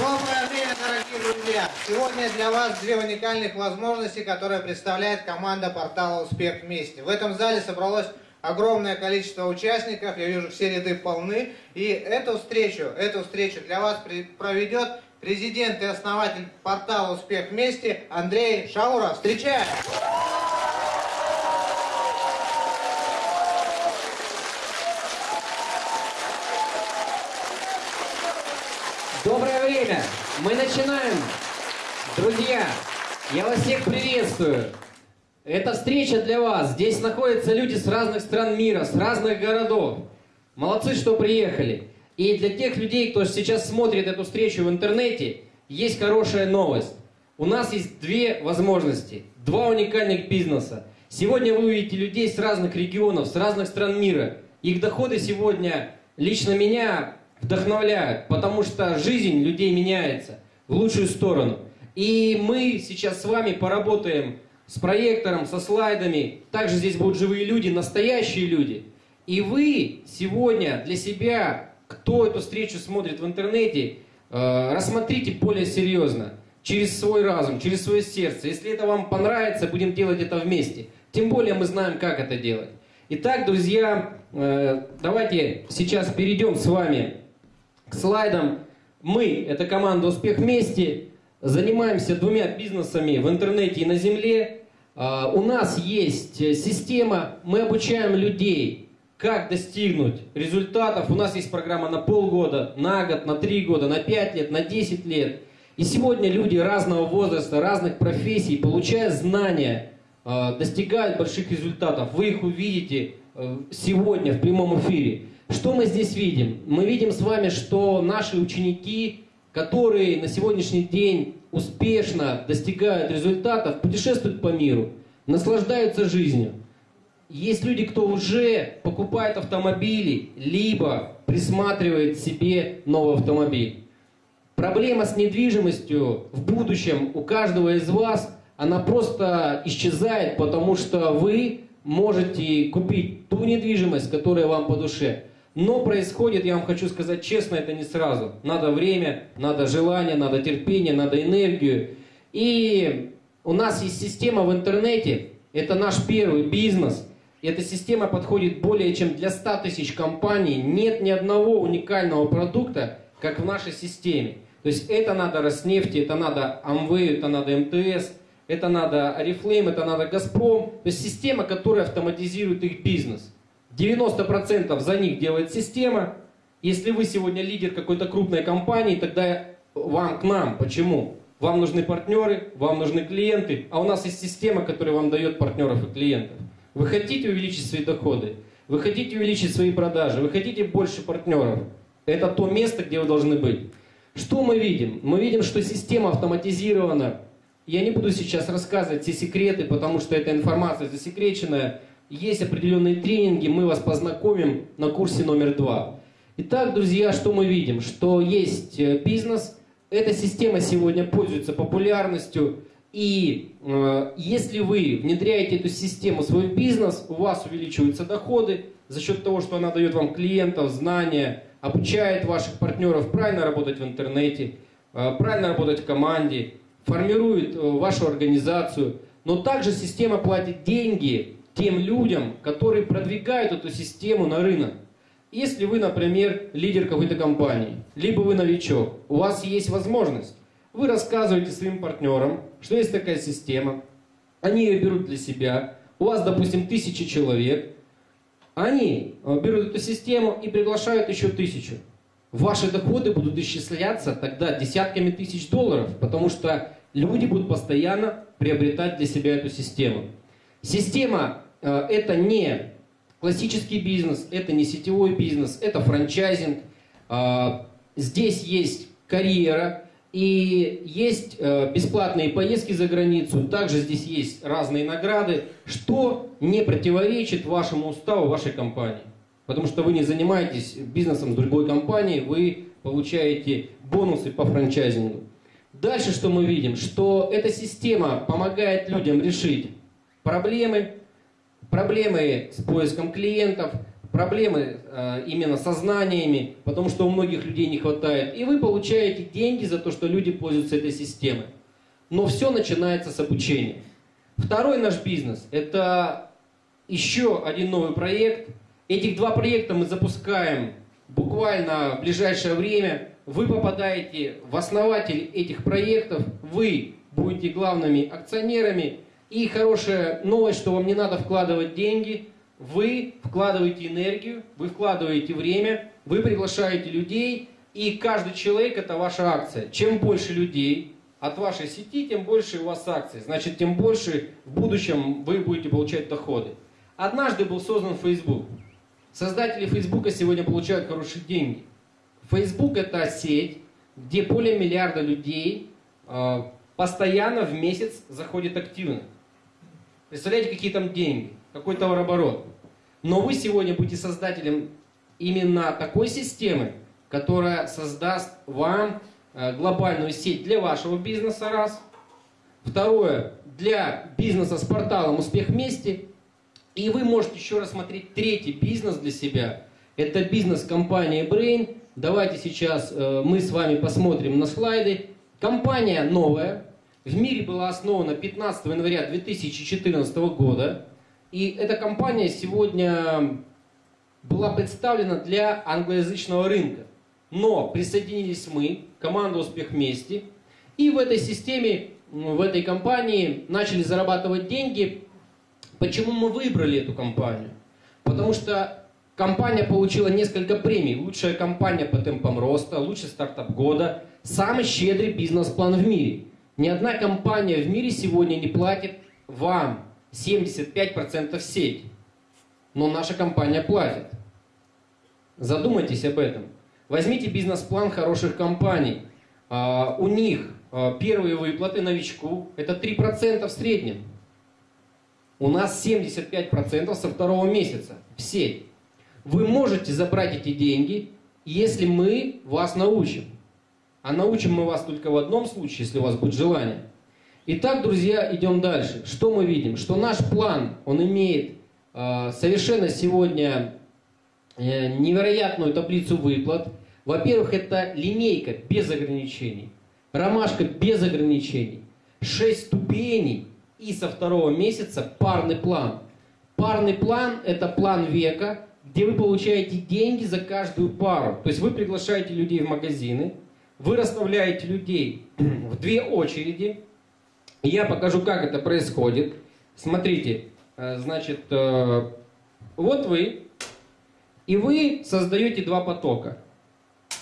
Доброе время, дорогие друзья! Сегодня для вас две уникальных возможности, которые представляет команда портала «Успех вместе». В этом зале собралось огромное количество участников, я вижу, все ряды полны. И эту встречу, эту встречу для вас проведет президент и основатель портала «Успех вместе» Андрей Шауров. Встречаем! Доброе время! Мы начинаем! Друзья, я вас всех приветствую! Это встреча для вас. Здесь находятся люди с разных стран мира, с разных городов. Молодцы, что приехали. И для тех людей, кто сейчас смотрит эту встречу в интернете, есть хорошая новость. У нас есть две возможности, два уникальных бизнеса. Сегодня вы увидите людей с разных регионов, с разных стран мира. Их доходы сегодня лично меня вдохновляют, потому что жизнь людей меняется в лучшую сторону. И мы сейчас с вами поработаем с проектором, со слайдами. Также здесь будут живые люди, настоящие люди. И вы сегодня для себя, кто эту встречу смотрит в интернете, э, рассмотрите более серьезно, через свой разум, через свое сердце. Если это вам понравится, будем делать это вместе. Тем более мы знаем, как это делать. Итак, друзья, э, давайте сейчас перейдем с вами к слайдам. Мы, это команда «Успех вместе», занимаемся двумя бизнесами в интернете и на земле. А, у нас есть система, мы обучаем людей, как достигнуть результатов. У нас есть программа на полгода, на год, на три года, на пять лет, на десять лет. И сегодня люди разного возраста, разных профессий, получая знания, а, достигают больших результатов. Вы их увидите э, сегодня в прямом эфире. Что мы здесь видим? Мы видим с вами, что наши ученики, которые на сегодняшний день успешно достигают результатов, путешествуют по миру, наслаждаются жизнью. Есть люди, кто уже покупает автомобили, либо присматривает себе новый автомобиль. Проблема с недвижимостью в будущем у каждого из вас, она просто исчезает, потому что вы можете купить ту недвижимость, которая вам по душе. Но происходит, я вам хочу сказать честно, это не сразу. Надо время, надо желание, надо терпение, надо энергию. И у нас есть система в интернете, это наш первый бизнес. Эта система подходит более чем для 100 тысяч компаний. Нет ни одного уникального продукта, как в нашей системе. То есть это надо Роснефти, это надо Амвею, это надо МТС, это надо Арифлейм, это надо Газпром. То есть система, которая автоматизирует их бизнес. 90% за них делает система. Если вы сегодня лидер какой-то крупной компании, тогда вам к нам. Почему? Вам нужны партнеры, вам нужны клиенты, а у нас есть система, которая вам дает партнеров и клиентов. Вы хотите увеличить свои доходы, вы хотите увеличить свои продажи, вы хотите больше партнеров. Это то место, где вы должны быть. Что мы видим? Мы видим, что система автоматизирована. Я не буду сейчас рассказывать все секреты, потому что эта информация засекреченная. Есть определенные тренинги, мы вас познакомим на курсе номер два. Итак, друзья, что мы видим? Что есть э, бизнес, эта система сегодня пользуется популярностью, и э, если вы внедряете эту систему в свой бизнес, у вас увеличиваются доходы за счет того, что она дает вам клиентов, знания, обучает ваших партнеров правильно работать в интернете, э, правильно работать в команде, формирует э, вашу организацию. Но также система платит деньги тем людям, которые продвигают эту систему на рынок. Если вы, например, лидер какой-то компании, либо вы новичок, у вас есть возможность, вы рассказываете своим партнерам, что есть такая система, они ее берут для себя, у вас, допустим, тысячи человек, они э, берут эту систему и приглашают еще тысячу. Ваши доходы будут исчисляться тогда десятками тысяч долларов, потому что люди будут постоянно приобретать для себя эту систему. Система это не классический бизнес, это не сетевой бизнес, это франчайзинг. Э, здесь есть карьера и есть э, бесплатные поездки за границу. Также здесь есть разные награды, что не противоречит вашему уставу вашей компании. Потому что вы не занимаетесь бизнесом другой компанией, вы получаете бонусы по франчайзингу. Дальше что мы видим? Что эта система помогает людям решить проблемы, проблемы с поиском клиентов, проблемы э, именно со знаниями, потому что у многих людей не хватает, и вы получаете деньги за то, что люди пользуются этой системой. Но все начинается с обучения. Второй наш бизнес – это еще один новый проект. Этих два проекта мы запускаем буквально в ближайшее время. Вы попадаете в основатель этих проектов, вы будете главными акционерами. И хорошая новость, что вам не надо вкладывать деньги – вы вкладываете энергию, вы вкладываете время, вы приглашаете людей, и каждый человек это ваша акция. Чем больше людей от вашей сети, тем больше у вас акций. Значит, тем больше в будущем вы будете получать доходы. Однажды был создан Facebook. Создатели Facebook сегодня получают хорошие деньги. Facebook это сеть, где более миллиарда людей э, постоянно в месяц заходит активно. Представляете, какие там деньги? какой товарооборот. Но вы сегодня будете создателем именно такой системы, которая создаст вам э, глобальную сеть для вашего бизнеса, раз. Второе, для бизнеса с порталом «Успех вместе». И вы можете еще рассмотреть третий бизнес для себя. Это бизнес компании Brain. Давайте сейчас э, мы с вами посмотрим на слайды. Компания новая, в мире была основана 15 января 2014 года. И эта компания сегодня была представлена для англоязычного рынка. Но присоединились мы, команда «Успех вместе», и в этой системе, в этой компании начали зарабатывать деньги. Почему мы выбрали эту компанию? Потому что компания получила несколько премий. Лучшая компания по темпам роста, лучший стартап года, самый щедрый бизнес-план в мире. Ни одна компания в мире сегодня не платит вам 75% сеть. Но наша компания платит. Задумайтесь об этом. Возьмите бизнес-план хороших компаний. А, у них а, первые выплаты новичку это 3% в среднем. У нас 75% со второго месяца в сеть. Вы можете забрать эти деньги, если мы вас научим. А научим мы вас только в одном случае, если у вас будет желание. Итак, друзья, идем дальше. Что мы видим? Что наш план, он имеет э, совершенно сегодня э, невероятную таблицу выплат. Во-первых, это линейка без ограничений, ромашка без ограничений, 6 ступеней и со второго месяца парный план. Парный план – это план века, где вы получаете деньги за каждую пару. То есть вы приглашаете людей в магазины, вы расставляете людей в две очереди, я покажу, как это происходит. Смотрите, э, значит, э, вот вы, и вы создаете два потока.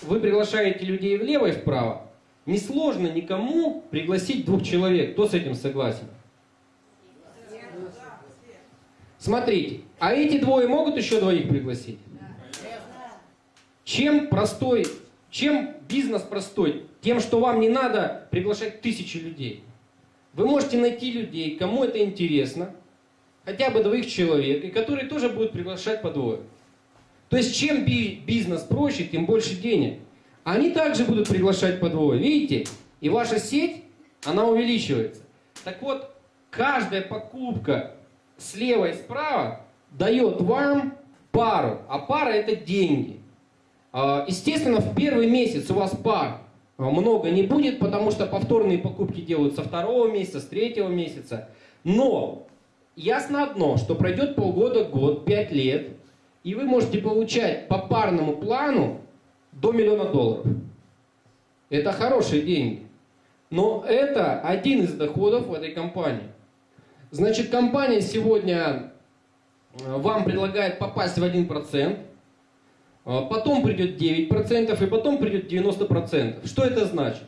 Вы приглашаете людей влево и вправо. Несложно никому пригласить двух человек. Кто с этим согласен? Смотрите, а эти двое могут еще двоих пригласить? Чем простой, чем бизнес простой? Тем, что вам не надо приглашать тысячи людей. Вы можете найти людей, кому это интересно, хотя бы двоих человек, и которые тоже будут приглашать по двое. То есть чем бизнес проще, тем больше денег. Они также будут приглашать по двое. Видите? И ваша сеть, она увеличивается. Так вот, каждая покупка слева и справа дает вам пару, а пара это деньги. А, естественно, в первый месяц у вас пар а, много не будет, потому что повторные покупки делают со второго месяца, с третьего месяца. Но ясно одно, что пройдет полгода, год, пять лет, и вы можете получать по парному плану до миллиона долларов. Это хорошие деньги. Но это один из доходов в этой компании. Значит, компания сегодня э, вам предлагает попасть в 1%, а, потом придет 9% и потом придет 90%. Что это значит?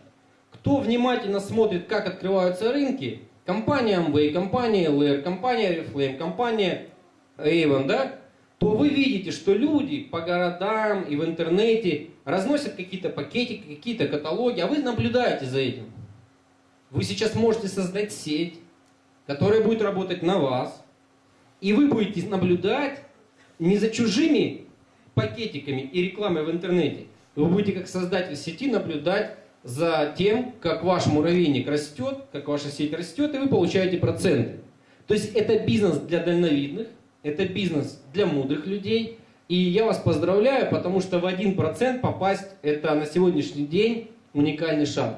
Кто внимательно смотрит, как открываются рынки, компания Amway, компания LR, компания Reflame, компания Avon, да, то вы видите, что люди по городам и в интернете разносят какие-то пакетики, какие-то каталоги, а вы наблюдаете за этим. Вы сейчас можете создать сеть, которая будет работать на вас, и вы будете наблюдать не за чужими пакетиками и рекламой в интернете. Вы будете как создатель сети наблюдать за тем, как ваш муравейник растет, как ваша сеть растет, и вы получаете проценты. То есть это бизнес для дальновидных, это бизнес для мудрых людей, И я вас поздравляю, потому что в 1% попасть это на сегодняшний день уникальный шанс.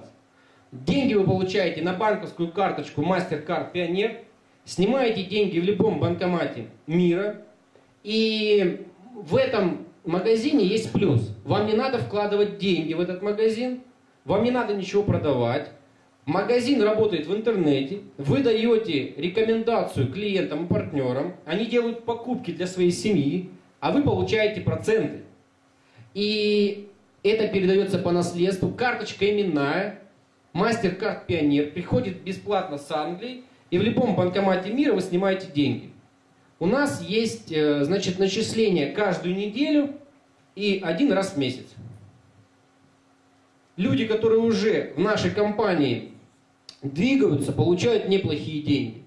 Деньги вы получаете на банковскую карточку MasterCard Pioneer, снимаете деньги в любом банкомате мира, и в этом магазине есть плюс. Вам не надо вкладывать деньги в этот магазин, вам не надо ничего продавать. Магазин работает в интернете, вы даете рекомендацию клиентам и партнерам, они делают покупки для своей семьи, а вы получаете проценты. И это передается по наследству, карточка именная, MasterCard Пионер приходит бесплатно с Англии, и в любом банкомате мира вы снимаете деньги. У нас есть, э, значит, начисление каждую неделю и один раз в месяц. Люди, которые уже в нашей компании двигаются, получают неплохие деньги.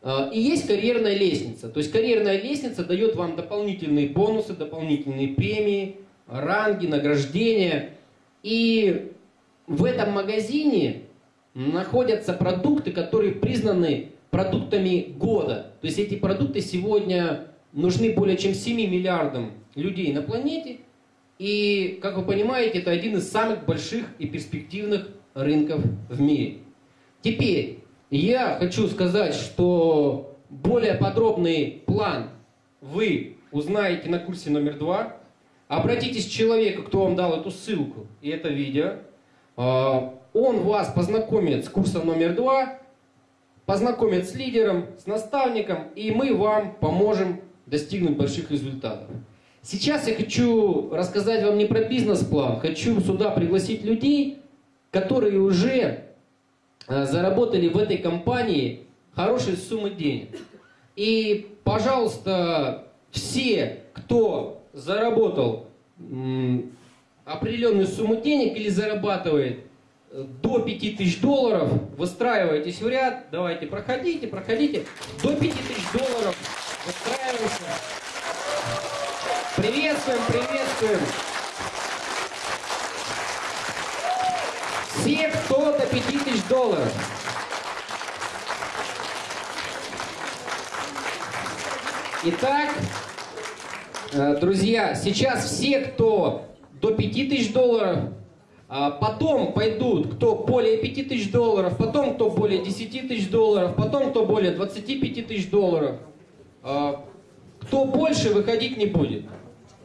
Э, и есть карьерная лестница. То есть карьерная лестница дает вам дополнительные бонусы, дополнительные премии, ранги, награждения. И в этом магазине находятся продукты, которые признаны продуктами года. То есть эти продукты сегодня нужны более чем 7 миллиардам людей на планете. И, как вы понимаете, это один из самых больших и перспективных рынков в мире. Теперь я хочу сказать, что более подробный план вы узнаете на курсе номер два. Обратитесь к человеку, кто вам дал эту ссылку и это видео. А, он вас познакомит с курсом номер два познакомят с лидером, с наставником, и мы вам поможем достигнуть больших результатов. Сейчас я хочу рассказать вам не про бизнес-план, хочу сюда пригласить людей, которые уже э, заработали в этой компании хорошие суммы денег. И, пожалуйста, все, кто заработал определенную сумму денег или зарабатывает, до 5000 долларов, выстраивайтесь в ряд, давайте, проходите, проходите, до 5000 долларов выстраиваемся. Приветствуем, приветствуем. Все, кто до 5000 долларов. Итак, э, друзья, сейчас все, кто до 5000 долларов, потом пойдут, кто более 5000 долларов, потом кто более 10 тысяч долларов, потом кто более 25 тысяч долларов. А, кто больше выходить не будет.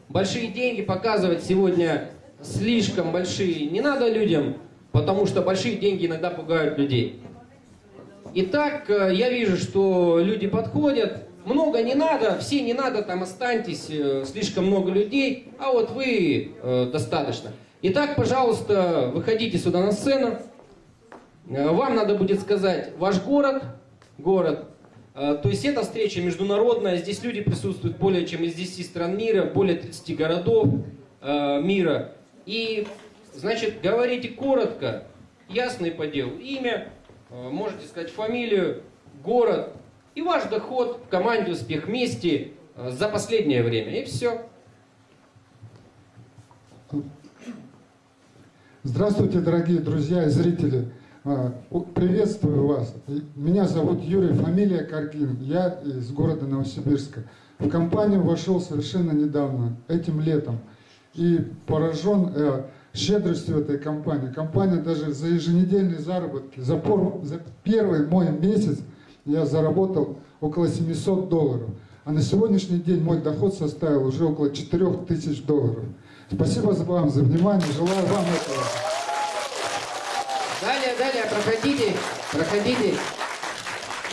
Большие деньги показывать сегодня слишком большие не надо людям, потому что большие деньги иногда пугают людей. Итак, э, я вижу, что люди подходят, много не надо, все не надо, там останьтесь, э, слишком много людей, а вот вы э, достаточно. Итак, пожалуйста, выходите сюда на сцену. Э, вам надо будет сказать ваш город, город. Э, то есть эта встреча международная, здесь люди присутствуют более чем из 10 стран мира, более 30 городов э, мира. И, значит, говорите коротко, ясно и по делу. Имя, можете сказать фамилию, город, и ваш доход в команде «Успех вместе» за последнее время. И все. Здравствуйте, дорогие друзья и зрители. А, приветствую вас. Меня зовут Юрий, фамилия Каргин. Я из города Новосибирска. В компанию вошел совершенно недавно, этим летом. И поражен э, щедростью этой компании. Компания даже за еженедельные заработки, за, пор, за первый мой месяц я заработал около 700 долларов. А на сегодняшний день мой доход составил уже около 4000 долларов. Спасибо вам за внимание, желаю вам этого. Далее, далее, проходите, проходите.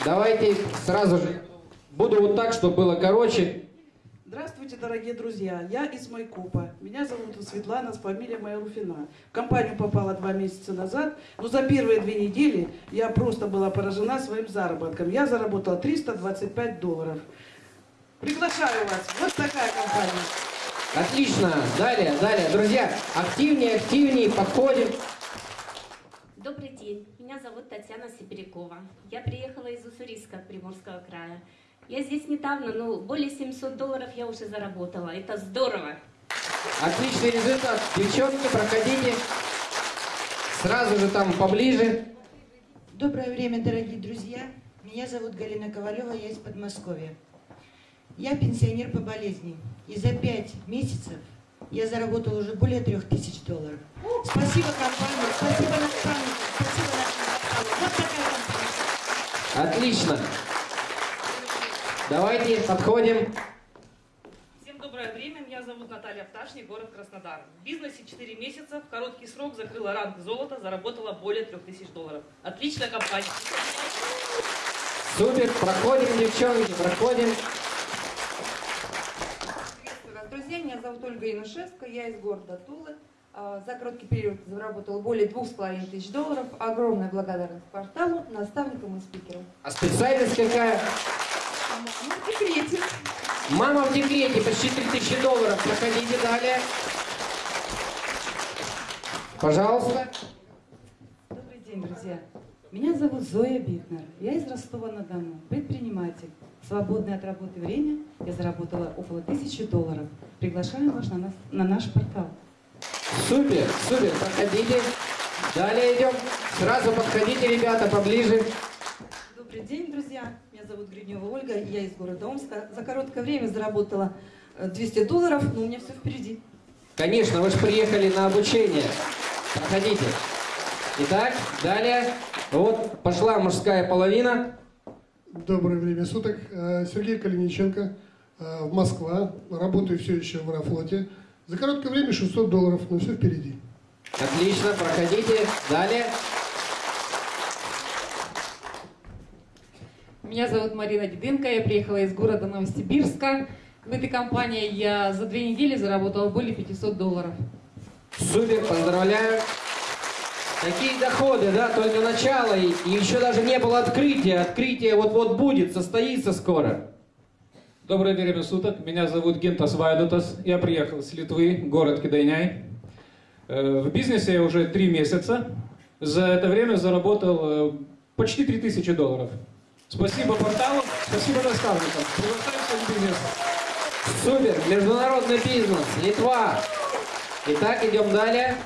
Давайте сразу же. Буду вот так, чтобы было короче. Здравствуйте, дорогие друзья. Я из Майкопа. Меня зовут Светлана, с фамилией моя Руфина. В компанию попала два месяца назад, но за первые две недели я просто была поражена своим заработком. Я заработала 325 долларов. Приглашаю вас. Вот такая компания. Отлично. Далее, далее. Друзья, активнее, активнее, подходим. Добрый день. Меня зовут Татьяна Сибирякова. Я приехала из Уссурийска, Приморского края. Я здесь недавно, но более 700 долларов я уже заработала. Это здорово. Отличный результат. Девчонки, проходите. Сразу же там поближе. Доброе время, дорогие друзья. Меня зовут Галина Ковалева, я из Подмосковья. Я пенсионер по болезни. И за пять месяцев я заработала уже более трех тысяч долларов. Спасибо компании, спасибо наставнику, спасибо порталу. Вот такая компания. Отлично. Давайте подходим. Всем доброе время. Меня зовут Наталья Пташник, город Краснодар. В бизнесе 4 месяца, в короткий срок закрыла ранг золота, заработала более 3000 долларов. Отличная компания. Супер. Проходим, девчонки, проходим. Друзья. Меня зовут Ольга Янушевская, я из города Тулы. А, За короткий период заработала более двух с половиной тысяч долларов. Огромная благодарность порталу, наставникам и спикерам. А специальность какая? Ну, в декрете. Мама в декрете, почти 3000 долларов. Проходите далее. Пожалуйста. Добрый день, друзья. Меня зовут Зоя Битнер. Я из Ростова-на-Дону, предприниматель. В свободное от работы время я заработала около тысячи долларов. Приглашаю вас на, нас, на наш портал. Супер, супер. Проходите. Далее идем. Сразу подходите, ребята, поближе. Добрый день, друзья. Меня зовут Гриднева Ольга, я из города Омска. За короткое время заработала э, 200 долларов, но у меня все впереди. Конечно, вы же приехали на обучение. Проходите. Итак, далее. Вот пошла мужская половина. Доброе время суток. Э, Сергей Калиниченко, э, в Москва. Работаю все еще в Аэрофлоте. За короткое время 600 долларов, но все впереди. Отлично, проходите. Далее. Меня зовут Марина Дедынко, я приехала из города Новосибирска. В этой компании я за две недели заработала более 500 долларов. Супер, поздравляю. Такие доходы, да, только начало, и, еще даже не было открытия. Открытие вот-вот будет, состоится скоро. Доброе время суток. Меня зовут Гинтас Вайдутас. Я приехал с Литвы, город Кидайняй. Э, В бизнесе я уже три месяца. За это время заработал э, почти 3000 долларов. Спасибо порталу, спасибо наставникам. Приглашаю всех в бизнес. Супер, международный бизнес, Литва. Итак, идем далее.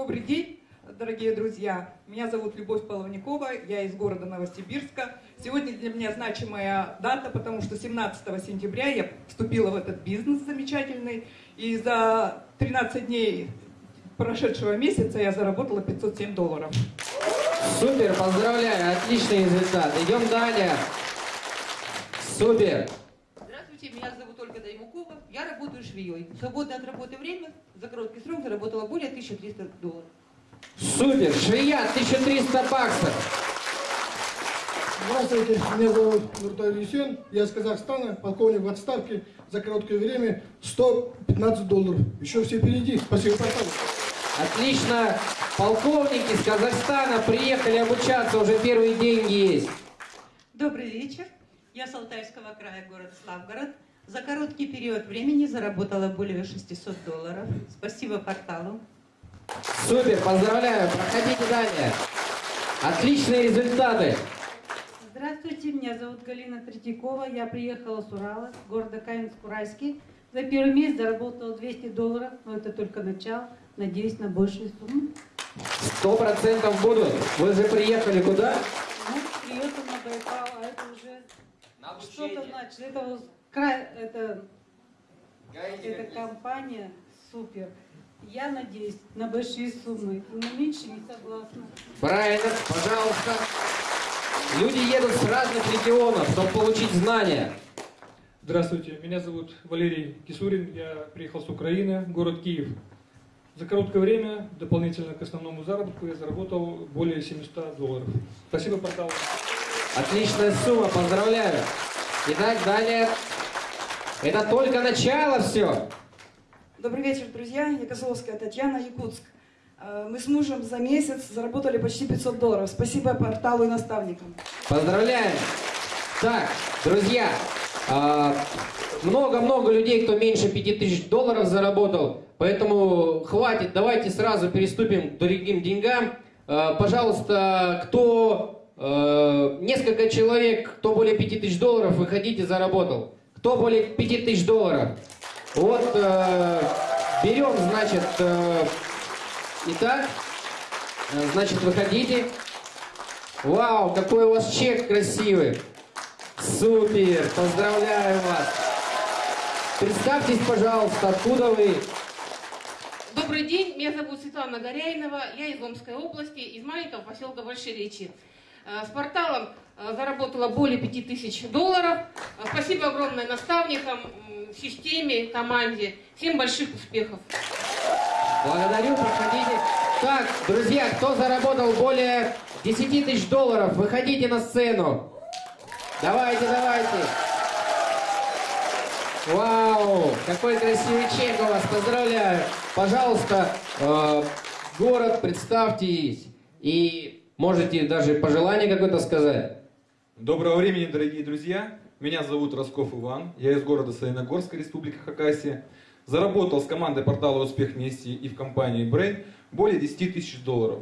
Добрый день, дорогие друзья. Меня зовут Любовь Половникова, я из города Новосибирска. Сегодня для меня значимая дата, потому что 17 сентября я вступила в этот бизнес замечательный. И за 13 дней прошедшего месяца я заработала 507 долларов. Супер, поздравляю, отличный результат. Идем далее. Супер. Здравствуйте, меня зовут Ольга Даймукова. Я работаю швеей. В свободное от работы время за короткий срок заработала более 1300 долларов. Супер, швея, 1300 баксов. Здравствуйте, меня зовут Нуртай Лисен. Я из Казахстана, полковник в отставке. За короткое время 115 долларов. Еще все впереди. Спасибо порталу. Отлично. Полковники из Казахстана приехали обучаться, уже первые деньги есть. Добрый вечер. Я с Алтайского края, город Славгород. За короткий период времени заработала более 600 долларов. Спасибо порталу. Супер, поздравляю, проходите далее. Отличные результаты. Здравствуйте, меня зовут Галина Третьякова. Я приехала с Урала, с города Каменск-Уральский. За первый месяц заработала 200 долларов, но это только начало. Надеюсь на большую сумму. Сто процентов будут. Вы же приехали куда? Ну, приехал на Байкал, а это уже что-то значит. Это это, эта компания супер. Я надеюсь на большие суммы, и на меньше не согласна. Правильно, пожалуйста. Люди едут с разных регионов, чтобы получить знания. Здравствуйте, меня зовут Валерий Кисурин, я приехал с Украины, город Киев. За короткое время, дополнительно к основному заработку, я заработал более 700 долларов. Спасибо порталу. Отличная сумма, поздравляю. Итак, далее. Это только начало все. Добрый вечер, друзья. Я Козловская Татьяна, Якутск. Э, Мы с мужем за месяц заработали почти 500 долларов. Спасибо порталу и наставникам. Поздравляем. Так, друзья, а, много-много людей, кто меньше 5000 долларов заработал, поэтому хватит, давайте сразу переступим к дорогим деньгам. А, Пожалуйста, кто, э, несколько человек, кто более 5000 долларов, выходите, заработал. Кто более 5000 долларов? Вот, э, берем, значит, э, итак, э, значит, выходите. Вау, какой у вас чек красивый. Супер, поздравляю вас. Представьтесь, пожалуйста, откуда вы? Добрый день, меня зовут Светлана Горяинова, я из Омской области, из маленького поселка Большеречи. Э, с порталом заработала более 5000 долларов. Э, спасибо огромное наставникам, системе, команде. Всем больших успехов. Благодарю, проходите. Так, друзья, кто заработал более 10 тысяч долларов, выходите на сцену. Давайте, давайте. Вау, какой красивый чек у вас, поздравляю. Пожалуйста, э, город, представьтесь и можете даже пожелание какое-то сказать. Доброго времени, дорогие друзья. Меня зовут Росков Иван, я из города Саяногорска, Республика Хакасия. Заработал с командой портала «Успех вместе» и в компании Brain более 10 тысяч долларов.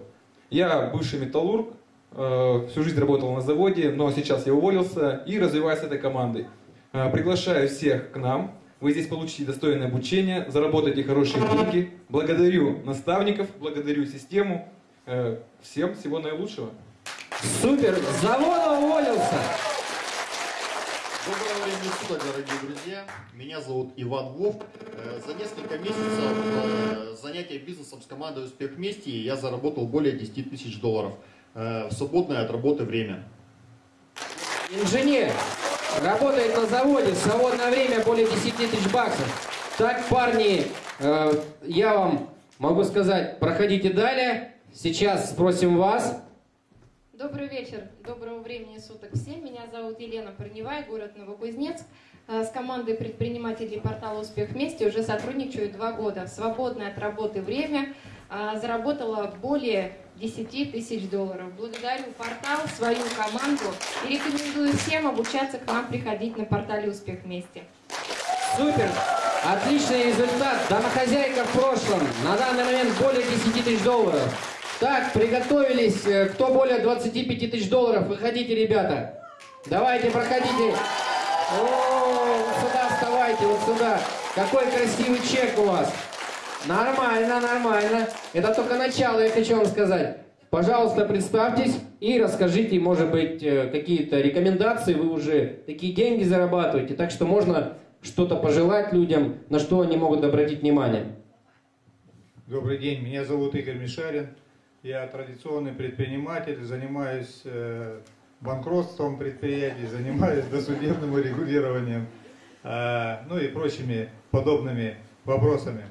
Я бывший металлург, э, всю жизнь работал на заводе, но сейчас я уволился и развиваюсь этой командой. Э, приглашаю всех к нам. Вы здесь получите достойное обучение, заработаете хорошие деньги. Благодарю наставников, благодарю систему. Э, всем всего наилучшего. Супер! С завода уволился! Доброго времени суток, дорогие друзья. Меня зовут Иван Вов. Э, за несколько месяцев занятия бизнесом с командой «Успех вместе» я заработал более 10 тысяч долларов в свободное от работы время. Инженер! Работает на заводе, в свободное время более 10 тысяч баксов. Так, парни, э, я вам могу сказать, проходите далее. Сейчас спросим вас. Добрый вечер, доброго времени суток всем. Меня зовут Елена Парневая, город Новокузнецк. Э, с командой предпринимателей портала «Успех вместе» уже сотрудничаю два года. Свободное от работы время э, заработала более 10 тысяч долларов. Благодарю портал, свою команду и рекомендую всем обучаться к нам приходить на портале «Успех вместе». Супер! Отличный результат. Домохозяйка в прошлом. На данный момент более 10 тысяч долларов. Так, приготовились. Э, кто более 25 тысяч долларов, выходите, ребята. Давайте, проходите. О, вот сюда вставайте, вот сюда. Какой красивый чек у вас. Нормально, нормально. Это только начало, я хочу вам сказать. Пожалуйста, представьтесь и расскажите, может быть, э, какие-то рекомендации. Вы уже такие деньги зарабатываете, так что можно что-то пожелать людям, на что они могут обратить внимание. Добрый день, меня зовут Игорь Мишарин. Я традиционный предприниматель, занимаюсь э, банкротством предприятий, занимаюсь досудебным регулированием, э, ну и прочими подобными вопросами.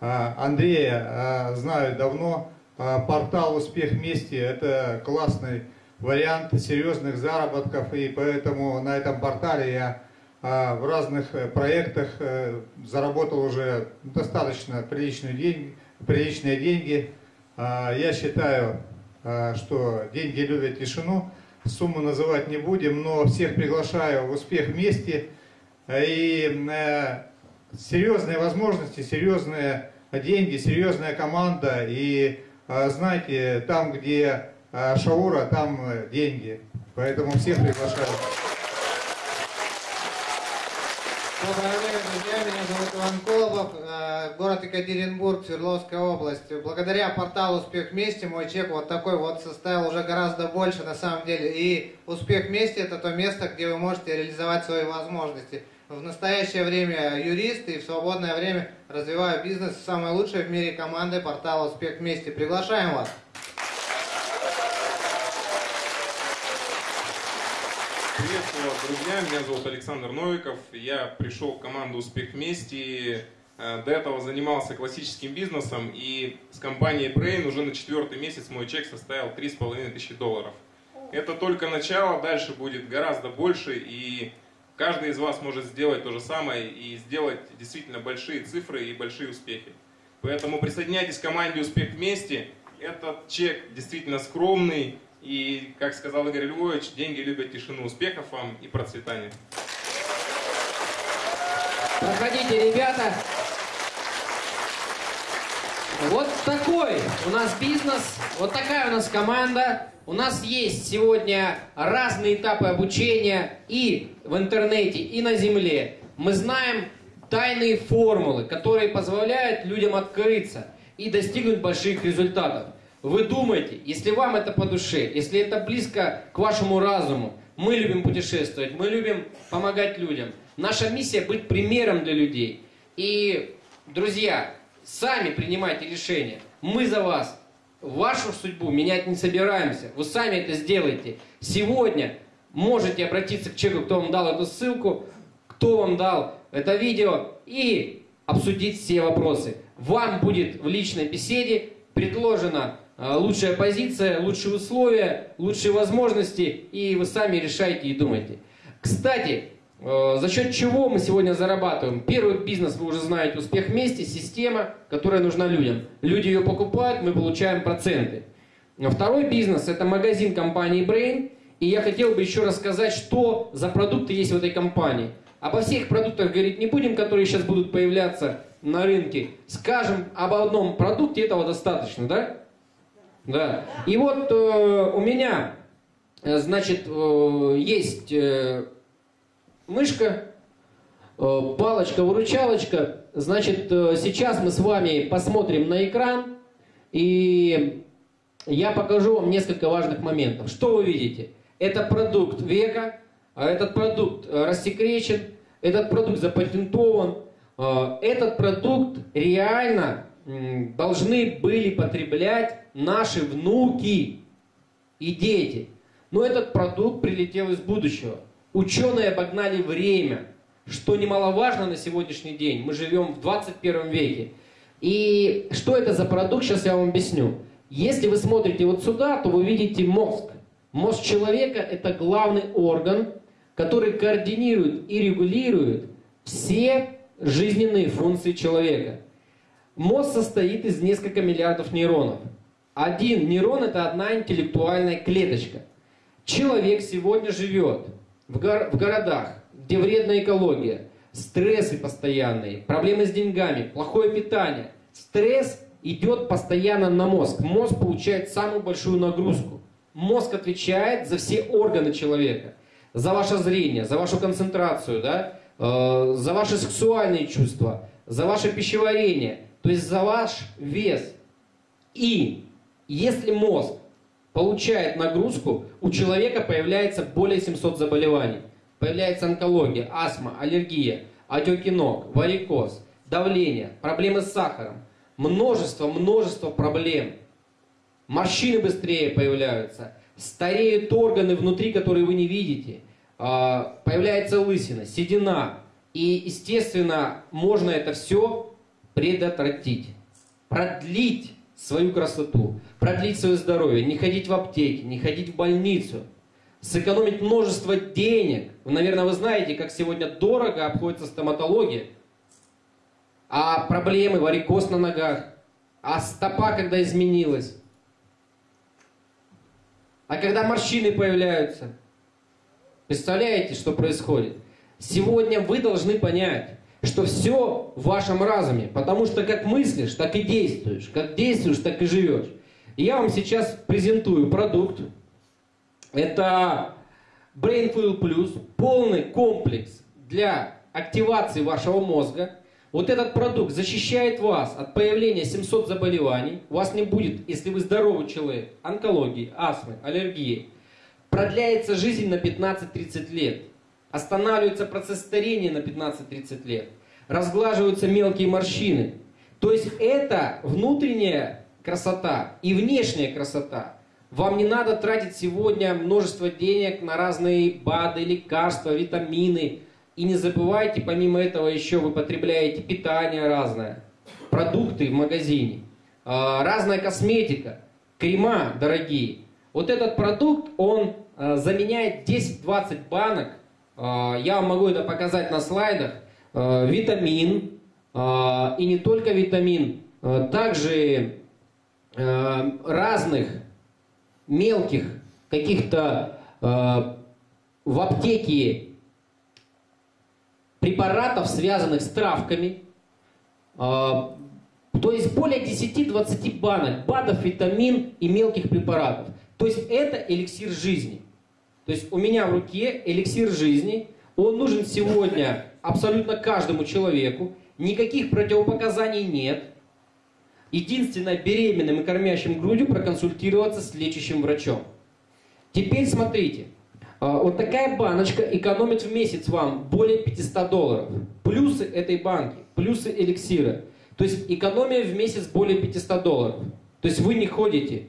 А, Андрея а, знаю давно. А, портал «Успех вместе» – это классный вариант серьезных заработков, и поэтому на этом портале я в разных э, проектах заработал уже достаточно приличные деньги. Приличные деньги. Я считаю, что деньги любят тишину. Сумму называть не будем, но всех приглашаю в «Успех вместе». И э, серьезные возможности, серьезные деньги, серьезная команда. И а, знаете, там, где а, шаура, там э, деньги. Поэтому всех приглашаю. Время, друзья. Меня зовут Иван Колобов, э, город Екатеринбург, Свердловская область. Благодаря порталу «Успех вместе» мой чек вот такой вот составил уже гораздо больше на самом деле. И «Успех вместе» – это то место, где вы можете реализовать свои возможности. В настоящее время юрист и в свободное время развиваю бизнес с самой лучшей в мире командой портала «Успех вместе». Приглашаем вас! Приветствую вас, друзья. Меня зовут Александр Новиков. Я пришел в команду «Успех вместе». Э, до этого занимался классическим бизнесом и с компанией Brain уже на четвертый месяц мой чек составил 3,5 тысячи долларов. Это только начало, дальше будет гораздо больше и Каждый из вас может сделать то же самое и сделать действительно большие цифры и большие успехи. Поэтому присоединяйтесь к команде «Успех вместе». Этот чек действительно скромный. И, как сказал Игорь Львович, деньги любят тишину. Успехов вам и процветания. Проходите, ребята. Вот такой у нас бизнес, вот такая у нас команда. У нас есть сегодня разные этапы обучения и в интернете, и на земле. Мы знаем тайные формулы, которые позволяют людям открыться и достигнуть больших результатов. Вы думаете, если вам это по душе, если это близко к вашему разуму, Мы любим путешествовать, мы любим помогать людям. Наша миссия быть примером для людей. И, друзья, сами принимайте решения. Мы за вас. Вашу судьбу менять не собираемся. Вы сами это сделаете. Сегодня можете обратиться к человеку, кто вам дал эту ссылку, кто вам дал это видео, и обсудить все вопросы. Вам будет в личной беседе предложена э, лучшая позиция, лучшие условия, лучшие возможности, и вы сами решаете и думаете. Кстати, э, за счет чего мы сегодня зарабатываем? Первый бизнес, вы уже знаете, успех вместе, система, которая нужна людям. Люди ее покупают, мы получаем проценты. Второй бизнес – это магазин компании Brain. И я хотел бы еще рассказать, что за продукты есть в этой компании. Обо всех продуктах говорить не будем, которые сейчас будут появляться на рынке. Скажем об одном продукте, этого достаточно, да? Да. И вот э, у меня, э, значит, э, есть э, мышка, э, палочка-выручалочка. Значит, э, сейчас мы с вами посмотрим на экран, и я покажу вам несколько важных моментов. Что вы видите? Это продукт века, а этот продукт э, рассекречен, этот продукт запатентован, э, этот продукт реально должны были потреблять наши внуки и дети. Но этот продукт прилетел из будущего. Ученые обогнали время, что немаловажно на сегодняшний день. Мы живем в 21 веке. И что это за продукт, сейчас я вам объясню. Если вы смотрите вот сюда, то вы видите мозг. Мозг человека – это главный орган, который координирует и регулирует все жизненные функции человека. Мозг состоит из нескольких миллиардов нейронов. Один нейрон – это одна интеллектуальная клеточка. Человек сегодня живет в, гор в городах, где вредная экология, стрессы постоянные, проблемы с деньгами, плохое питание. Стресс идет постоянно на мозг. Мозг получает самую большую нагрузку. Мозг отвечает за все органы человека. За ваше зрение, за вашу концентрацию, да? э, за ваши сексуальные чувства, за ваше пищеварение, то есть за ваш вес. И если мозг получает нагрузку, у человека появляется более 700 заболеваний. Появляется онкология, астма, аллергия, отеки ног, варикоз, давление, проблемы с сахаром. Множество, множество проблем. Морщины быстрее появляются. Стареют органы внутри, которые вы не видите. А, появляется лысина, седина. И, естественно, можно это все предотвратить. Продлить свою красоту, продлить свое здоровье, не ходить в аптеки, не ходить в больницу, сэкономить множество денег. Вы, наверное, вы знаете, как сегодня дорого обходится стоматология. А проблемы, варикоз на ногах, а стопа, когда изменилась. А когда морщины появляются, представляете, что происходит? Сегодня вы должны понять, что все в вашем разуме, потому что как мыслишь, так и действуешь, как действуешь, так и живешь. Я вам сейчас презентую продукт. Это Brainfuel Plus, полный комплекс для активации вашего мозга. Вот этот продукт защищает вас от появления 700 заболеваний. У вас не будет, если вы здоровый человек, онкологии, астмы, аллергии. Продляется жизнь на 15-30 лет. Останавливается процесс старения на 15-30 лет. Разглаживаются мелкие морщины. То есть это внутренняя красота и внешняя красота. Вам не надо тратить сегодня множество денег на разные БАДы, лекарства, витамины. И не забывайте, помимо этого еще вы потребляете питание разное, продукты в магазине, а, разная косметика, крема дорогие. Вот этот продукт, он а, заменяет 10-20 банок а, я вам могу это показать на слайдах, витамин, а, и не только витамин, также разных мелких каких-то в аптеке препаратов, связанных с травками, то есть более 10-20 банок БАДов, витамин и мелких препаратов. То есть это эликсир жизни. То есть у меня в руке эликсир жизни, он нужен сегодня абсолютно каждому человеку, никаких противопоказаний нет. Единственное, беременным и кормящим грудью проконсультироваться с лечащим врачом. Теперь смотрите, А, вот такая баночка экономит в месяц вам более 500 долларов. Плюсы этой банки, плюсы эликсира. То есть экономия в месяц более 500 долларов. То есть вы не ходите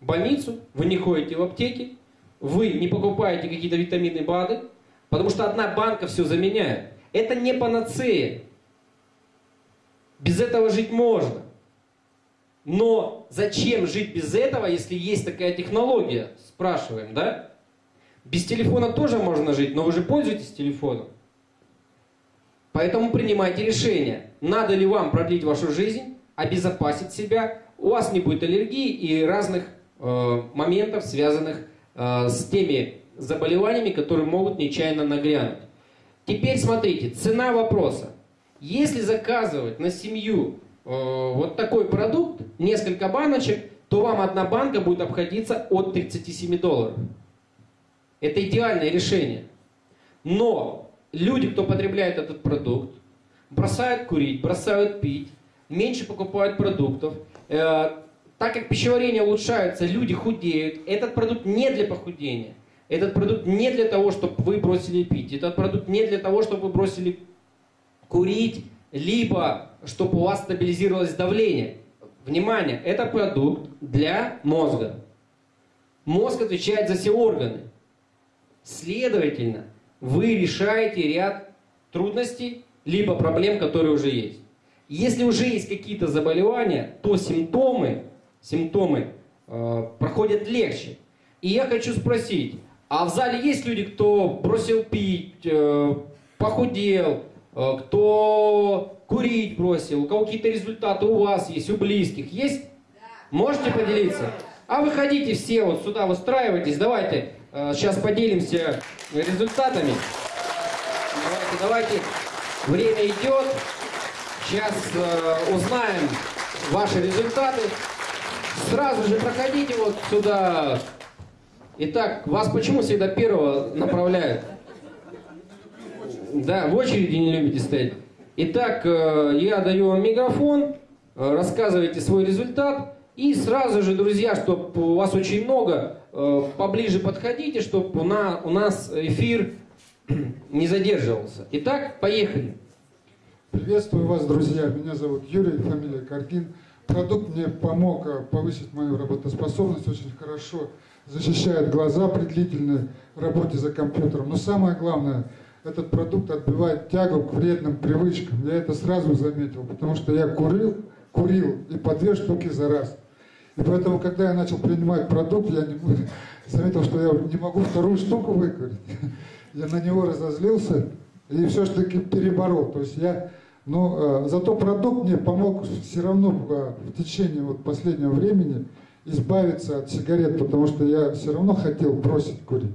в больницу, вы не ходите в аптеки, вы не покупаете какие-то витамины БАДы, потому что одна банка все заменяет. Это не панацея. Без этого жить можно. Но зачем жить без этого, если есть такая технология? Спрашиваем, да? Без телефона тоже можно жить, но вы же пользуетесь телефоном. Поэтому принимайте решение, надо ли вам продлить вашу жизнь, обезопасить себя, у вас не будет аллергии и разных э, моментов, связанных э, с теми заболеваниями, которые могут нечаянно нагрянуть. Теперь смотрите, цена вопроса. Если заказывать на семью э, вот такой продукт, несколько баночек, то вам одна банка будет обходиться от 37 долларов. Это идеальное решение. Но люди, кто потребляет этот продукт, бросают курить, бросают пить, меньше покупают продуктов. Э, так как пищеварение улучшается, люди худеют. Этот продукт не для похудения. Этот продукт не для того, чтобы вы бросили пить. Этот продукт не для того, чтобы вы бросили курить, либо чтобы у вас стабилизировалось давление. Внимание, это продукт для мозга. Мозг отвечает за все органы. Следовательно, вы решаете ряд трудностей, либо проблем, которые уже есть. Если уже есть какие-то заболевания, то симптомы, симптомы э, проходят легче. И я хочу спросить, а в зале есть люди, кто бросил пить, э, похудел, э, кто курить бросил, у кого какие-то результаты у вас есть, у близких есть? Можете поделиться? А выходите все вот сюда, выстраивайтесь, давайте э, сейчас поделимся результатами. Давайте, давайте. Время идет. Сейчас э, узнаем ваши результаты. Сразу же проходите вот сюда. Итак, вас почему всегда первого направляют? Да, в очереди не любите стоять. Итак, э, я даю вам микрофон, э, рассказывайте свой результат. И сразу же, друзья, чтобы у вас очень много, э, поближе подходите, чтобы у нас эфир не задерживался. Итак, поехали. Приветствую вас, друзья. Меня зовут Юрий, фамилия Каргин. Продукт мне помог повысить мою работоспособность, очень хорошо защищает глаза при длительной работе за компьютером. Но самое главное, этот продукт отбивает тягу к вредным привычкам. Я это сразу заметил, потому что я курил, курил и по две штуки за раз. И поэтому, когда я начал принимать продукт, я не, заметил, что я не могу вторую штуку выкурить. Я на него разозлился и все-таки переборол. То есть я но э, зато продукт мне помог все равно э, в течение вот последнего времени избавиться от сигарет, потому что я все равно хотел бросить курить.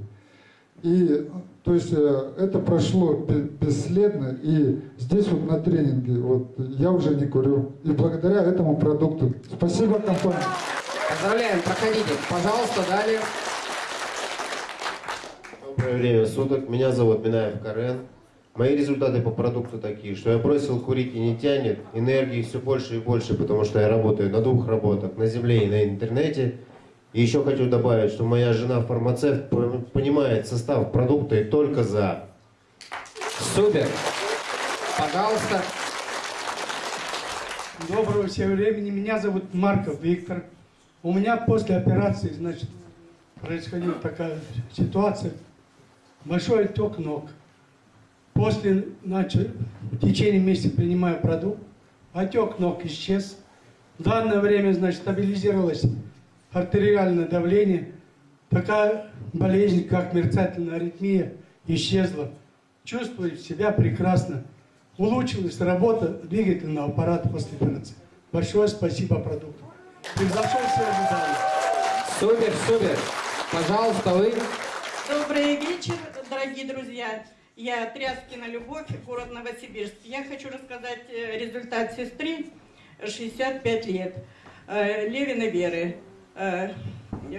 И то есть э, это прошло бесследно, и здесь вот на тренинге вот я уже не курю. И благодаря этому продукту. Спасибо компании. Поздравляем, проходите. Пожалуйста, далее. Доброе время суток. Меня зовут Минаев Карен. Мои результаты по продукту такие, что я бросил курить и не тянет, энергии все больше и больше, потому что я работаю на двух работах, на земле и на интернете. И еще хочу добавить, что моя жена фармацевт понимает состав продукта и только за. Супер. Пожалуйста. Доброго всем времени. Меня зовут Марков Виктор. У меня после операции, значит, происходила такая ситуация. Большой отек ног. После, значит, в течение месяца принимаю продукт, отек ног исчез. В данное время, значит, стабилизировалось артериальное давление. Такая болезнь, как мерцательная аритмия, исчезла. Чувствую себя прекрасно. Улучшилась работа двигательного аппарата после операции. Большое спасибо продукту. Превзошел все ожидания. Супер, супер. Пожалуйста, вы. Добрый вечер, дорогие друзья. Я Тряскина Любовь, город Новосибирск. Я хочу рассказать э, результат сестры, 65 лет, э, Левина Веры. Э,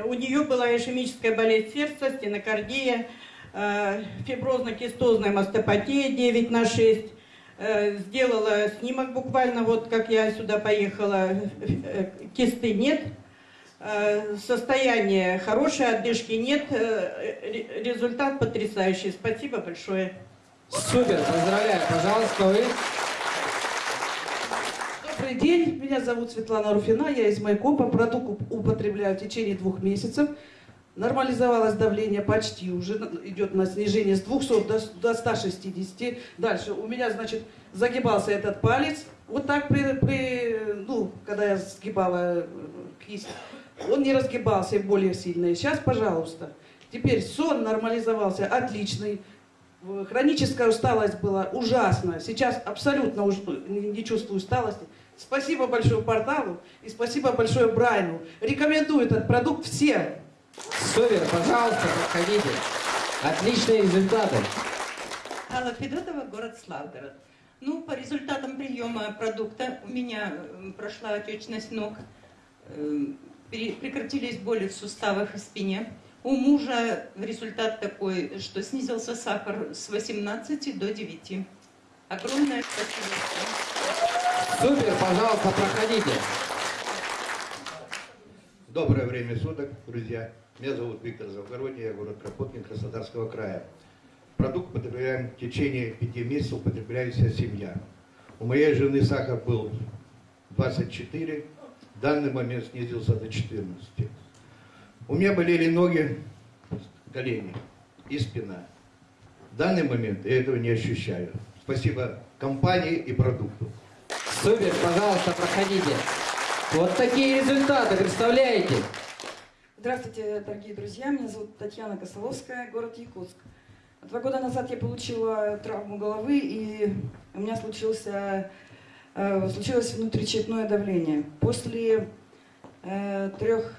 у нее была ишемическая болезнь сердца, стенокардия, фиброзно-кистозная мастопатия 9 на 6. Сделала снимок буквально, вот как я сюда поехала, кисты нет. Э, состояние хорошее, отдышки нет, э, результат потрясающий. Спасибо большое. Супер, поздравляю. Пожалуйста, вы. Добрый день, меня зовут Светлана Руфина, я из Майкопа. Продукт употребляю в течение двух месяцев. Нормализовалось давление почти, уже идет на снижение с 200 до, до 160. Дальше у меня, значит, загибался этот палец. Вот так при, при ну, когда я сгибала э, кисть. Он не разгибался более сильно. И сейчас, пожалуйста. Теперь сон нормализовался, отличный. Хроническая усталость была ужасная. Сейчас абсолютно уж не чувствую усталости. Спасибо большое порталу и спасибо большое Брайну. Рекомендую этот продукт всем. Супер, пожалуйста, проходите. Отличные результаты. Алла Федотова, город Славгород. Ну, по результатам приема продукта у меня прошла отечность ног, эм, прекратились боли в суставах и спине. У мужа результат такой, что снизился сахар с 18 до 9. Огромное спасибо. Супер, пожалуйста, проходите. Доброе время суток, друзья. Меня зовут Виктор Завгородний, я город Кропоткин Краснодарского края. Продукт потребляем в течение пяти месяцев, употребляет вся семья. У моей жены сахар был 24, в данный момент снизился до 14. У меня болели ноги, колени и спина. В данный момент я этого не ощущаю. Спасибо компании и продукту. Супер, пожалуйста, проходите. Вот такие результаты, представляете? Здравствуйте, дорогие друзья. Меня зовут Татьяна Косоловская, город Якутск. Два года назад я получила травму головы, и у меня случился, случилось внутричерепное давление. После э, трех,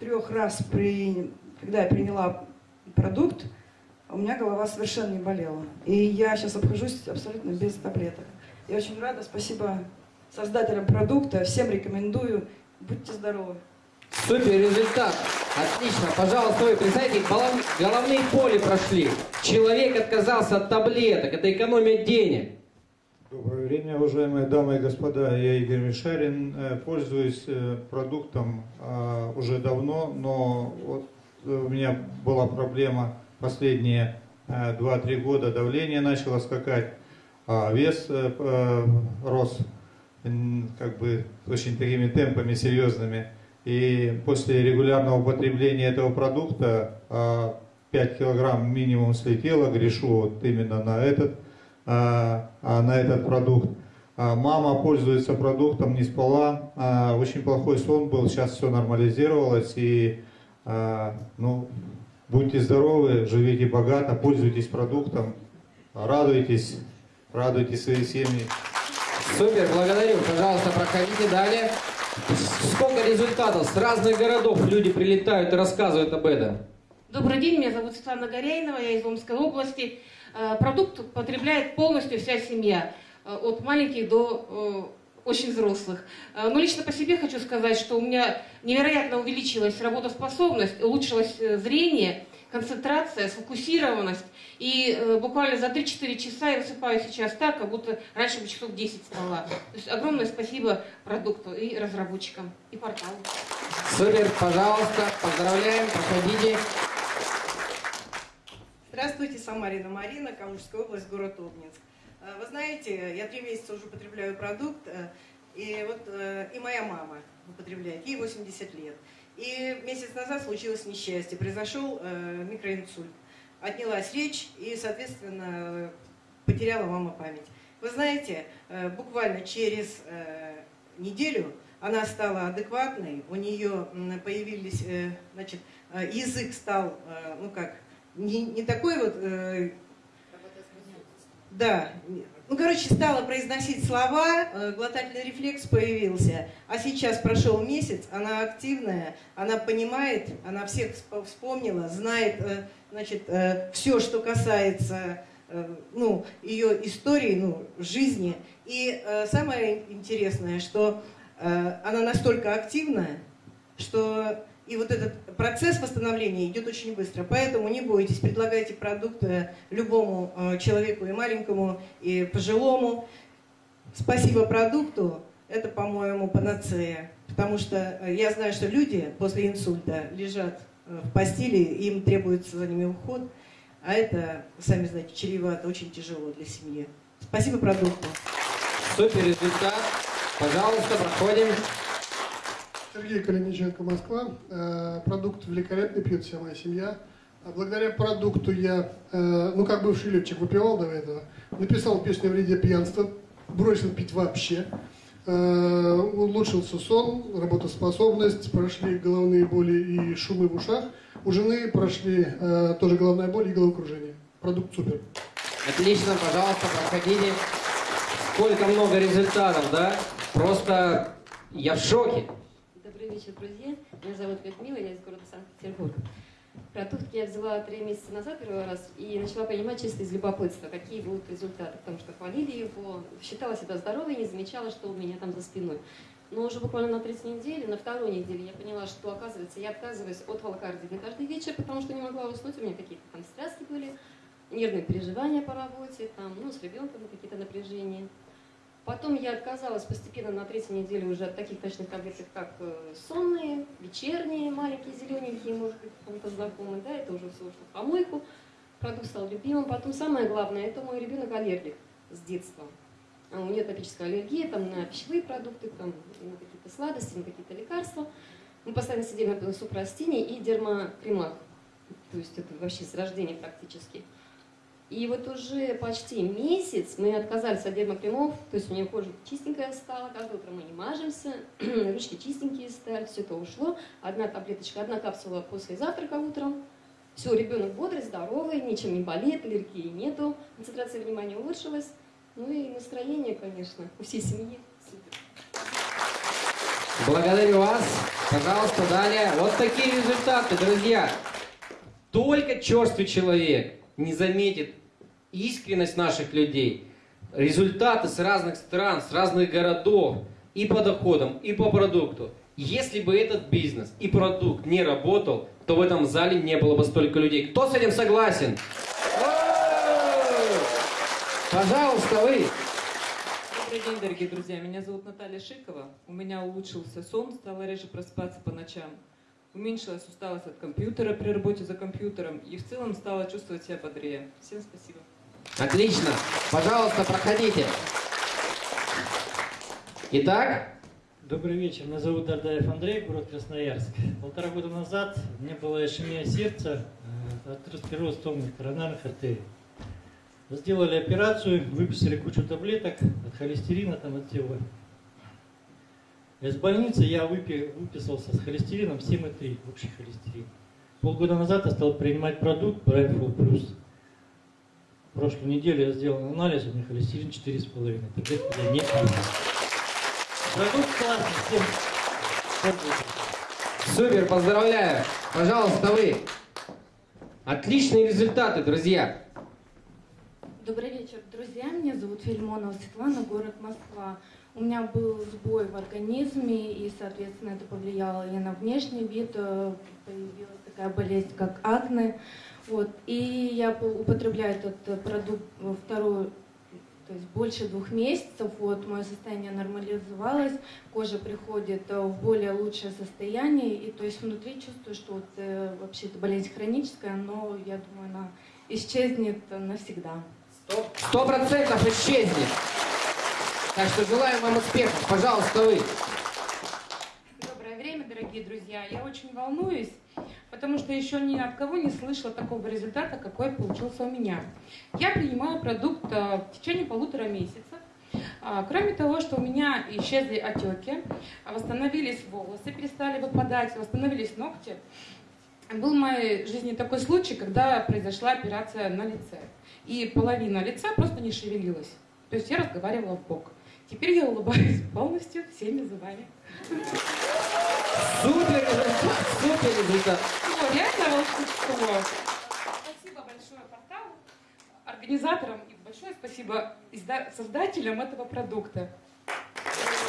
трех раз, при, когда я приняла продукт, у меня голова совершенно не болела. И я сейчас обхожусь абсолютно без таблеток. Я очень рада, спасибо создателям продукта, всем рекомендую. Будьте здоровы. Супер результат. Отлично. Пожалуйста, вы представьте, головные боли прошли. Человек отказался от таблеток. Это экономия денег. Доброе время, уважаемые дамы и господа. Я Игорь Мишарин. Э, пользуюсь э, продуктом э, уже давно, но вот у меня была проблема последние 2-3 года. Давление начало скакать, а вес рос как бы очень такими темпами серьезными. И после регулярного употребления этого продукта 5 а, килограмм минимум слетело, грешу вот именно на этот, а, на этот продукт. Мама пользуется продуктом, не спала, очень плохой сон был, сейчас все нормализировалось. И ну, будьте здоровы, живите богато, пользуйтесь продуктом, радуйтесь, радуйте свои семьи. Супер, благодарю. Пожалуйста, проходите далее. Сколько результатов с разных городов люди прилетают и рассказывают об этом. Добрый день, меня зовут Светлана Горяинова, я из Омской области. Э, продукт потребляет полностью вся семья, э, от маленьких до э, очень взрослых. Но лично по себе хочу сказать, что у меня невероятно увеличилась работоспособность, улучшилось зрение, концентрация, сфокусированность. И буквально за 3-4 часа я высыпаюсь сейчас так, как будто раньше бы часов 10 спала. То есть огромное спасибо продукту и разработчикам, и порталу. Супер, пожалуйста, поздравляем, проходите. Здравствуйте, Самарина Марина, Калужская область, город Обнинск. Э, вы знаете, я три месяца уже употребляю продукт, э, и вот э, и моя мама употребляет, ей 80 лет. И месяц назад случилось несчастье, произошел микроинсульт. Отнялась речь и, соответственно, потеряла мама память. Вы знаете, буквально через неделю она стала адекватной, у нее появились, значит, язык стал, ну как, не, не такой вот... Э, да, ну, короче, стала произносить слова, э, глотательный рефлекс появился. А сейчас прошел месяц, она активная, она понимает, она всех вспомнила, знает, э, значит, э, все, что касается ну, ее истории, ну, жизни. И самое интересное, что она настолько активная, что и вот этот процесс восстановления идет очень быстро. Поэтому не бойтесь, предлагайте продукты любому э, человеку, и маленькому, и пожилому. Спасибо продукту. Это, по-моему, панацея. Потому что э, я знаю, что люди после инсульта лежат э, в постели, им требуется за ними уход, а это, сами знаете, чревато, очень тяжело для семьи. Спасибо продукту. Супер результат. Пожалуйста, проходим. Сергей Калиниченко, Москва. Э, Продукт великолепный, пьет вся моя семья. А Благодаря продукту я, э, ну как бывший летчик, выпивал до этого, написал песню о вреде пьянства, бросил пить вообще, Э, улучшился сон, работоспособность, прошли головные боли и шумы в ушах. У жены прошли тоже головная боль и головокружение. Продукт супер. Отлично, пожалуйста, проходите. Сколько много результатов, да? Просто я в шоке. Добрый вечер, друзья. Меня зовут Людмила, я из города Санкт-Петербург. Продукт я взяла три месяца назад первый раз и начала понимать чисто из любопытства, какие будут результаты, потому что хвалили его, считала себя здоровой, не замечала, что у меня там за спиной. Но уже буквально на третьей неделе, на второй неделе я поняла, что, оказывается, я отказываюсь от волокардии каждый вечер, потому что не могла уснуть, у меня какие-то там встряски были, нервные переживания по работе, там, ну, с ребенком какие-то напряжения. Потом я отказалась постепенно на третьей неделе уже от таких ночных таблеток, как э, сонные, вечерние, маленькие, зелененькие, может быть, кому-то знакомые, да, это уже все ушло в помойку. Продукт стал любимым. Потом самое главное, это мой ребенок аллергик с детства. А У нее топическая аллергия там, на пищевые продукты, там, на какие-то сладости, на какие-то лекарства. Мы постоянно сидим на супрастине и дермокремах. То есть это вообще с рождения практически. И вот уже почти месяц мы отказались от дермокремов, то есть у нее кожа чистенькая стала, каждое утро мы не мажемся, ручки чистенькие стали, все это ушло. Одна таблеточка, одна капсула после завтрака утром. Все, ребенок бодрый, здоровый, ничем не болеет, аллергии нету, концентрация внимания улучшилась. Ну и настроение, конечно, у всей семьи супер. Благодарю вас. Пожалуйста, далее. Вот такие результаты, друзья. Только черствый человек не заметит искренность наших людей, результаты с разных стран, с разных городов, и по доходам, и по продукту. Если бы этот бизнес и продукт не работал, то в этом зале не было бы столько людей. Кто с этим согласен? Пожалуйста, вы. Добрый день, дорогие друзья. Меня зовут Наталья Шикова. У меня улучшился сон, стала реже просыпаться по ночам. Уменьшилась усталость от компьютера при работе за компьютером и в целом стала чувствовать себя бодрее. Всем спасибо. Отлично. Пожалуйста, проходите. Итак, Добрый вечер, меня зовут Дардаев Андрей, город Красноярск. Полтора года назад меня была ишемия сердца, э, атеросклероз томных коронарных артерий. Сделали операцию, выписали кучу таблеток от холестерина, там, от всего. Из больницы я выпи- выписался с холестерином 7,3, общий холестерин. Полгода назад я стал принимать продукт Brainful Plus. В прошлую неделю я сделал анализ, у меня холестерин 4,5. Таблетки я не пью. Продукт классный, всем супер, поздравляю. Пожалуйста, вы. Отличные результаты, друзья. Добрый вечер, друзья. Меня зовут Фельмонова Светлана, город Москва. У меня был сбой в организме, и, соответственно, это повлияло и на внешний вид. э, Появилась такая болезнь, как акне. Вот. И я по- употребляю этот э, продукт во вторую, то есть больше двух месяцев. Вот, мое состояние нормализовалось, кожа приходит э, в более лучшее состояние. И то есть внутри чувствую, что вот, э, вообще это болезнь хроническая, но я думаю, она исчезнет навсегда. Сто процентов исчезнет. Так что желаем вам успехов. Пожалуйста, вы. Доброе время, дорогие друзья. Я очень волнуюсь, потому что еще ни от кого не слышала такого результата, какой получился у меня. Я принимаю продукт э, в течение полутора месяца. А, Кроме того, что у меня исчезли отеки, восстановились волосы, перестали выпадать, восстановились ногти, был в моей жизни такой случай, когда произошла операция на лице. И половина лица просто не шевелилась. То есть я разговаривала в бок. Теперь я улыбаюсь полностью всеми зубами. Супер супер результат. Ну, реально волшебство. Спасибо большое порталу, организаторам и большое спасибо создателям этого продукта.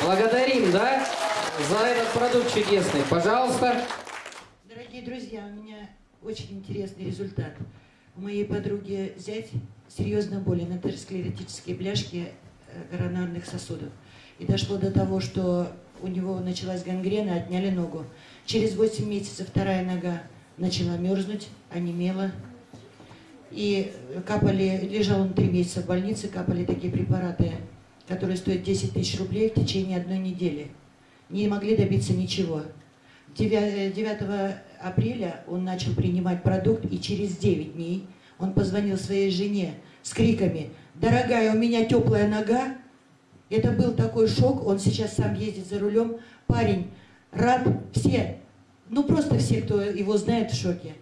Благодарим, да, за этот продукт чудесный. Пожалуйста. Дорогие друзья, у меня очень интересный результат. У моей подруги зять серьезно болен, атеросклеротические бляшки э, коронарных сосудов. И дошло до того, что у него началась гангрена, отняли ногу. Через 8 месяцев вторая нога начала мерзнуть, онемела. И капали, лежал он три месяца в больнице, капали такие препараты, которые стоят 10 тысяч рублей в течение одной недели. Не могли добиться ничего. 9, 9 апреля он начал принимать продукт, и через 9 дней он позвонил своей жене с криками «Дорогая, у меня теплая нога». Это был такой шок, он сейчас сам ездит за рулем. Парень, рад все, ну просто все, кто его знает, в шоке.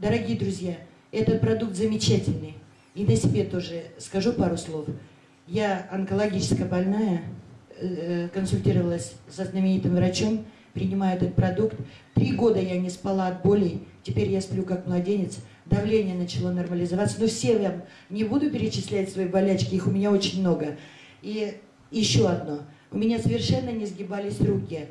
Дорогие друзья, этот продукт замечательный. И на себе тоже скажу пару слов. Я онкологически больная, э, консультировалась со знаменитым врачом, принимаю этот продукт. Три года я не спала от боли, теперь я сплю как младенец. Давление начало нормализоваться. Но все я не буду перечислять свои болячки, их у меня очень много. И еще одно. У меня совершенно не сгибались руки.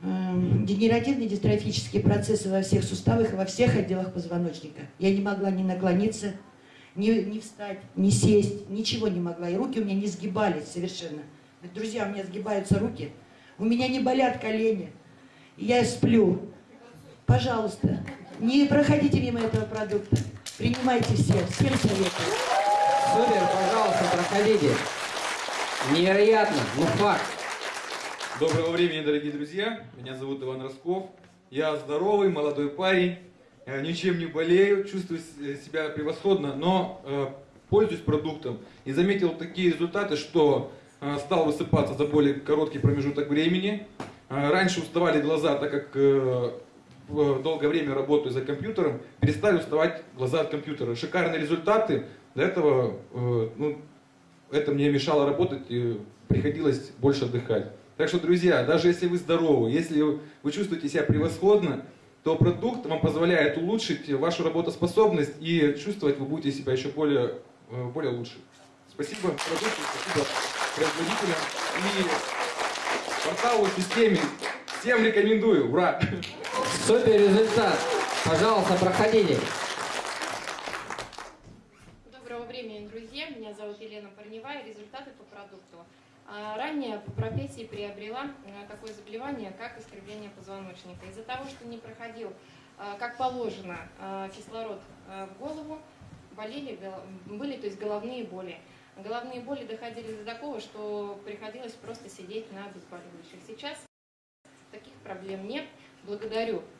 Эм, генеративные дистрофические процессы во всех суставах и во всех отделах позвоночника. Я не могла ни наклониться, ни, ни встать, ни сесть, ничего не могла. И руки у меня не сгибались совершенно. Друзья, у меня сгибаются руки. У меня не болят колени. Я сплю. Пожалуйста, не проходите мимо этого продукта. Принимайте все. Всем советую. Супер, пожалуйста, проходите. Невероятно, ну факт. Доброго времени, дорогие друзья. Меня зовут Иван Росков. Я здоровый, молодой парень. Я ничем не болею, чувствую себя превосходно, но э, пользуюсь продуктом. И заметил такие результаты, что э, стал высыпаться за более короткий промежуток времени. Э, раньше уставали глаза, так как э, долгое время работаю за компьютером, перестали уставать глаза от компьютера. Шикарные результаты. До этого э, ну, это мне мешало работать, и приходилось больше отдыхать. Так что, друзья, даже если вы здоровы, если вы чувствуете себя превосходно, то продукт вам позволяет улучшить вашу работоспособность и чувствовать вы будете себя еще более, э, более лучше. Спасибо продукту, спасибо производителям и порталу системе. Всем рекомендую. Ура! Супер результат. Пожалуйста, проходите. Доброго времени, друзья. Меня зовут Елена Парневая. Результаты по продукту. А, ранее по профессии приобрела э, такое заболевание, как искривление позвоночника. Из-за того, что не проходил, э, как положено, э, кислород в голову, болели, были то есть головные боли. Головные боли доходили до такого, что приходилось просто сидеть на обезболивающих. Сейчас таких проблем нет. Благодарю Э,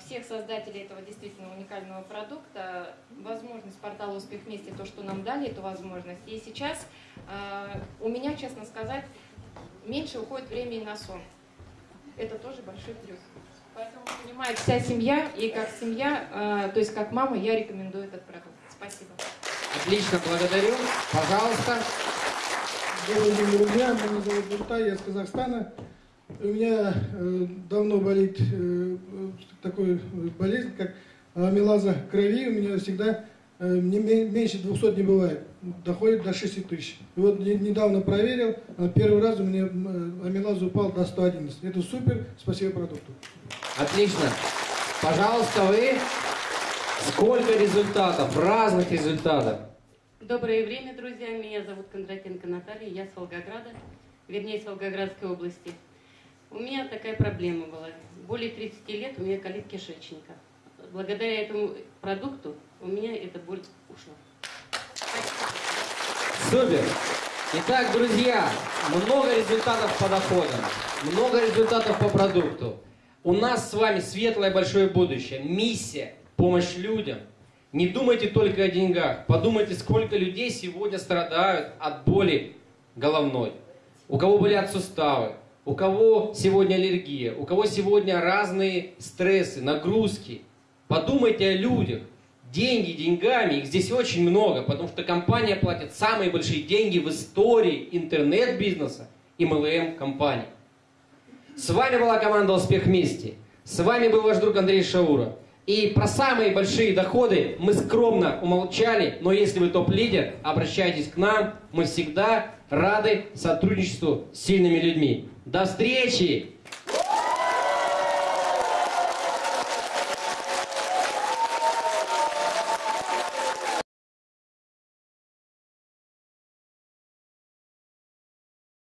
всех создателей этого действительно уникального продукта, возможность портала «Успех вместе», то, что нам дали эту возможность. И сейчас э, у меня, честно сказать, меньше уходит времени на сон. Это тоже большой плюс. Поэтому понимает вся семья, и как семья, э, то есть как мама, я рекомендую этот продукт. Спасибо. Отлично, благодарю. Пожалуйста. Добрый день, друзья. Меня зовут Нуртай, я из Казахстана. У меня э, давно болит э, такой болезнь, как амилаза крови. У меня всегда э, не, меньше 200 не бывает. Доходит до 6 тысяч. И вот не, недавно проверил, а первый раз у меня э, амилаза упал до 111. Это супер, спасибо продукту. Отлично. Пожалуйста, вы сколько результатов, разных результатов? Доброе время, друзья. Меня зовут Кондратенко Наталья, я с Волгограда, вернее, с Волгоградской области. У меня такая проблема была. Более 30 лет у меня колит кишечника. Благодаря этому продукту у меня эта боль ушла. Супер! Итак, друзья, много результатов по доходам, много результатов по продукту. У нас с вами светлое большое будущее, миссия, помощь людям. Не думайте только о деньгах, подумайте, сколько людей сегодня страдают от боли головной. У кого болят суставы, у кого сегодня аллергия, у кого сегодня разные стрессы, нагрузки. Подумайте о людях. Деньги деньгами, их здесь очень много, потому что компания платит самые большие деньги в истории интернет-бизнеса и MLM-компаний. С вами была команда «Успех вместе». С вами был ваш друг Андрей Шаура. И про самые большие доходы мы скромно умолчали, но если вы топ-лидер, обращайтесь к нам, мы всегда рады сотрудничеству с сильными людьми. До встречи!